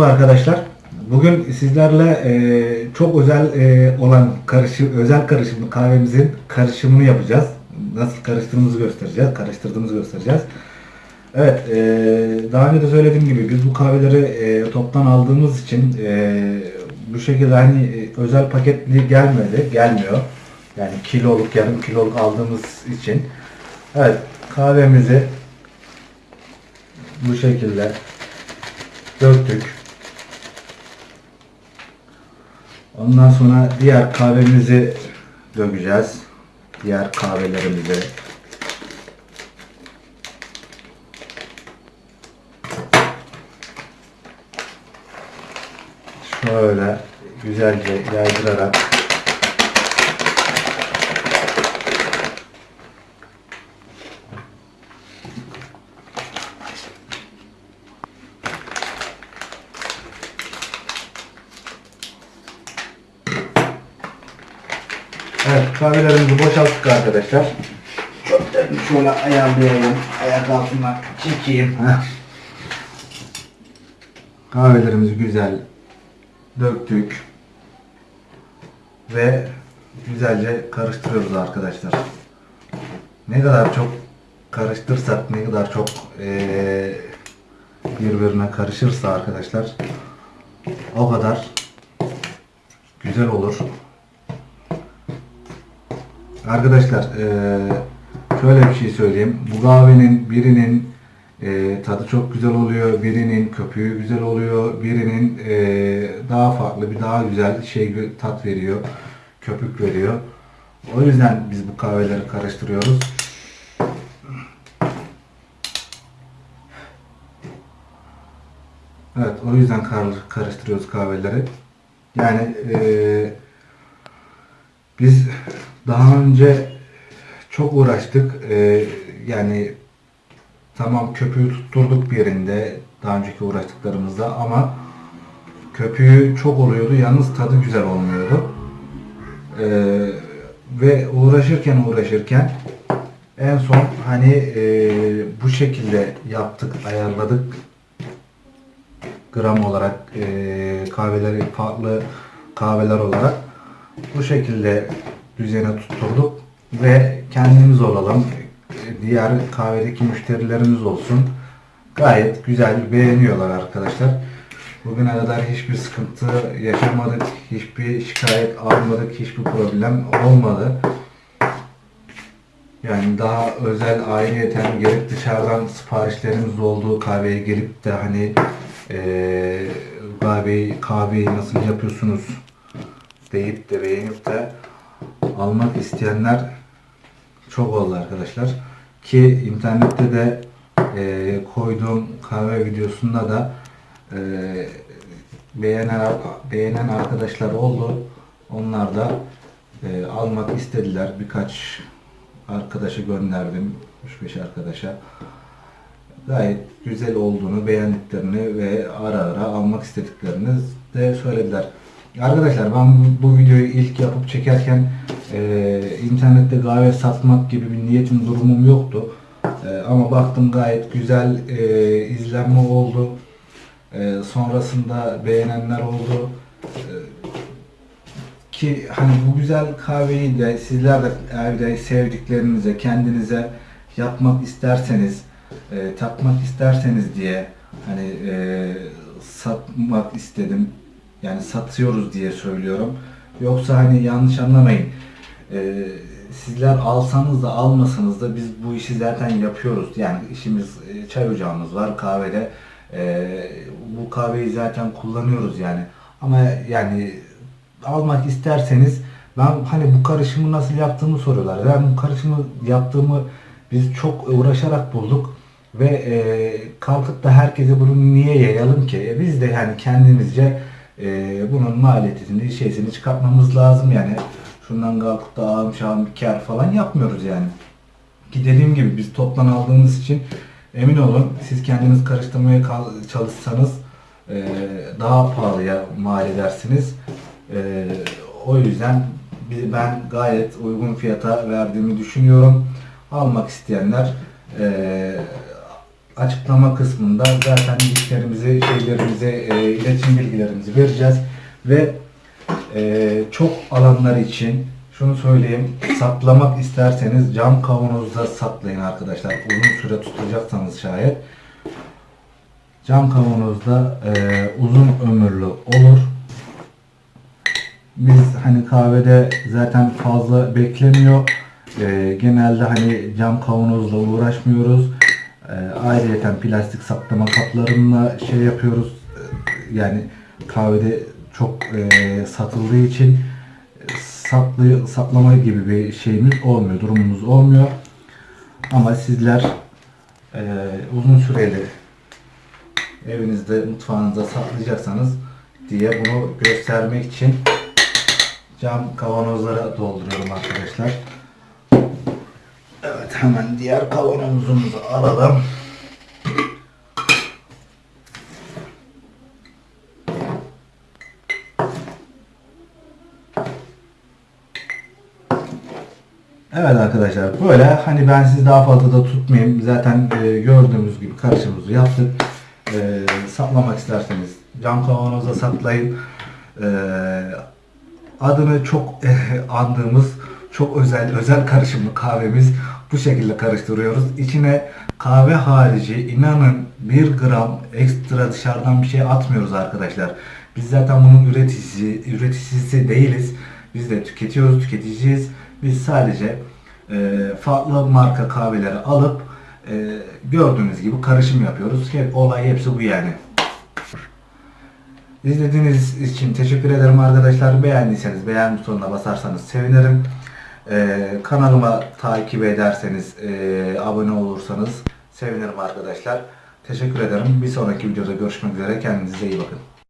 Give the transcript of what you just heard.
Merhaba arkadaşlar. Bugün sizlerle e, çok özel e, olan karışım, özel karışımlı kahvemizin karışımını yapacağız. Nasıl karıştırdığımızı göstereceğiz, karıştırdığımızı göstereceğiz. Evet, e, daha önce de söylediğim gibi biz bu kahveleri e, toptan aldığımız için e, bu şekilde hani e, özel paketli gelmedi, gelmiyor. Yani kiloluk, yarım kiloluk aldığımız için. Evet, kahvemizi bu şekilde döktük. Ondan sonra diğer kahvemizi dökeceğiz. Diğer kahvelerimizi. Şöyle güzelce yaydırarak Evet kahvelerimizi boşalttık arkadaşlar. Şöyle ayarlayayım. Ayak altına çekeyim. Kahvelerimizi güzel döktük. Ve güzelce karıştırıyoruz arkadaşlar. Ne kadar çok karıştırsak, ne kadar çok eee, birbirine karışırsa arkadaşlar o kadar güzel olur. Arkadaşlar eee, şöyle bir şey söyleyeyim. Bu kahvenin birinin eee, tadı çok güzel oluyor, birinin köpüğü güzel oluyor, birinin eee, daha farklı bir daha güzel şey tat veriyor, köpük veriyor. O yüzden biz bu kahveleri karıştırıyoruz. Evet, o yüzden kar- karıştırıyoruz kahveleri. Yani eee biz daha önce çok uğraştık. Ee, yani tamam köpüğü tutturduk bir yerinde daha önceki uğraştıklarımızda ama köpüğü çok oluyordu. Yalnız tadı güzel olmuyordu. Ee, ve uğraşırken uğraşırken en son hani e, bu şekilde yaptık, ayarladık gram olarak e, kahveleri farklı kahveler olarak bu şekilde düzene tutturduk ve kendimiz olalım. Diğer kahvedeki müşterilerimiz olsun. Gayet güzel beğeniyorlar arkadaşlar. Bugüne kadar hiçbir sıkıntı yaşamadık. Hiçbir şikayet almadık. Hiçbir problem olmadı. Yani daha özel ayrıyeten gelip dışarıdan siparişlerimiz olduğu kahveye gelip de hani eee kahveyi, kahveyi nasıl yapıyorsunuz deyip de beğenip de almak isteyenler çok oldu arkadaşlar. Ki internette de eee, koyduğum kahve videosunda da eee, beğenen, beğenen arkadaşlar oldu. Onlar da eee, almak istediler. Birkaç arkadaşı gönderdim. 3-5 arkadaşa. Gayet güzel olduğunu, beğendiklerini ve ara ara almak istediklerini de söylediler. Arkadaşlar ben bu, videoyu ilk yapıp çekerken e, internette kahve satmak gibi bir niyetim durumum yoktu. E, ama baktım gayet güzel e, izlenme oldu. E, sonrasında beğenenler oldu. E, ki hani bu güzel kahveyi de sizler de evde sevdiklerinize, kendinize yapmak isterseniz, e, tatmak isterseniz diye hani e, satmak istedim. Yani satıyoruz diye söylüyorum. Yoksa hani yanlış anlamayın. E, sizler alsanız da almasanız da biz bu işi zaten yapıyoruz. Yani işimiz e, çay ocağımız var kahvede. E, bu kahveyi zaten kullanıyoruz yani. Ama yani almak isterseniz ben hani bu karışımı nasıl yaptığımı soruyorlar. Ben bu karışımı yaptığımı biz çok uğraşarak bulduk ve e, kalkıp da herkese bunu niye yayalım ki? E, biz de yani kendimizce e, bunun maliyetini, şeysini çıkartmamız lazım yani. Şundan kalkıp da ağım şahım kar falan yapmıyoruz yani. Ki dediğim gibi biz toptan aldığımız için emin olun siz kendiniz karıştırmaya çalışsanız e, daha pahalıya mal edersiniz. E, o yüzden ben gayet uygun fiyata verdiğimi düşünüyorum. Almak isteyenler e, açıklama kısmında zaten linklerimizi, şeylerimizi, e, iletişim bilgilerimizi vereceğiz. Ve e, çok alanlar için şunu söyleyeyim, saklamak isterseniz cam kavanozda saklayın arkadaşlar. Uzun süre tutacaksanız şayet. Cam kavanozda e, uzun ömürlü olur. Biz hani kahvede zaten fazla beklemiyor. E, genelde hani cam kavanozla uğraşmıyoruz. E, ayrıyeten plastik saklama kaplarıyla şey yapıyoruz. E, yani kahvede çok e, satıldığı için saklı, saklama gibi bir şeyimiz olmuyor, durumumuz olmuyor. Ama sizler e, uzun süreli evinizde, mutfağınızda saklayacaksanız diye bunu göstermek için cam kavanozlara dolduruyorum arkadaşlar. Hemen diğer kavanozumuzu alalım. Evet arkadaşlar böyle hani ben sizi daha fazla da tutmayayım. Zaten e, gördüğümüz gibi karışımımızı yaptık. E, saklamak isterseniz cam kavanoza saklayın. E, adını çok andığımız çok özel özel karışımlı kahvemiz bu şekilde karıştırıyoruz. İçine kahve harici inanın 1 gram ekstra dışarıdan bir şey atmıyoruz arkadaşlar. Biz zaten bunun üreticisi, üreticisi değiliz. Biz de tüketiyoruz, tüketiciyiz. Biz sadece e, farklı marka kahveleri alıp e, gördüğünüz gibi karışım yapıyoruz. Olay hepsi bu yani. İzlediğiniz için teşekkür ederim arkadaşlar. Beğendiyseniz beğen butonuna basarsanız sevinirim. Ee, kanalıma takip ederseniz, e, abone olursanız sevinirim arkadaşlar. Teşekkür ederim. Bir sonraki videoda görüşmek üzere. Kendinize iyi bakın.